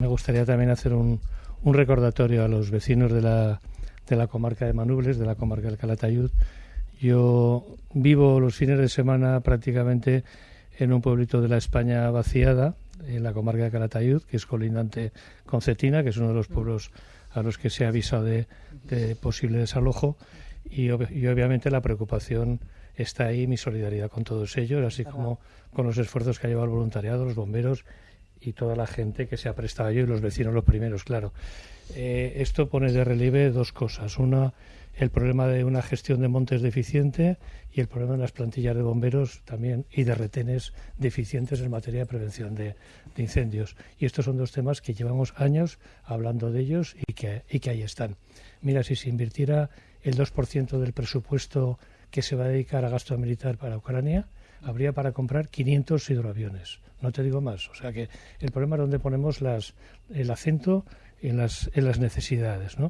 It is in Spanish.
Me gustaría también hacer un, un recordatorio a los vecinos de la, de la comarca de Manubles, de la comarca del Calatayud. Yo vivo los fines de semana prácticamente en un pueblito de la España vaciada, en la comarca de Calatayud, que es colindante con Cetina, que es uno de los pueblos a los que se ha avisado de, posible desalojo. Y, y, obviamente la preocupación está ahí, mi solidaridad con todos ellos, así como con los esfuerzos que ha llevado el voluntariado, los bomberos y toda la gente que se ha prestado yo y los vecinos los primeros, claro. Eh, esto pone de relieve dos cosas. Una, el problema de una gestión de montes deficiente y el problema de las plantillas de bomberos también y de retenes deficientes en materia de prevención de, incendios. Y estos son dos temas que llevamos años hablando de ellos y que, y que ahí están. Mira, si se invirtiera el 2% del presupuesto que se va a dedicar a gasto militar para Ucrania, habría para comprar 500 hidroaviones. No te digo más. O sea que el problema es donde ponemos las, el acento en las, en las necesidades. ¿no?